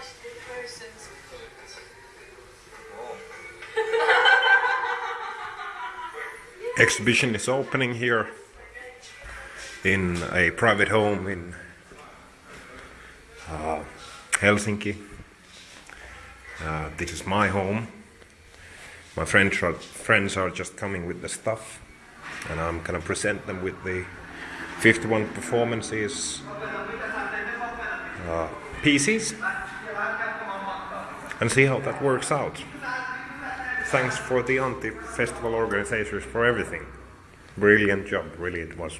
wash the person's feet. Exhibition is opening here in a private home in uh, Helsinki. Uh, this is my home. My friends are, friends are just coming with the stuff, and I'm gonna present them with the 51 performances uh, pieces and see how that works out. Thanks for the Anti Festival organizers for everything. Brilliant job, really it was.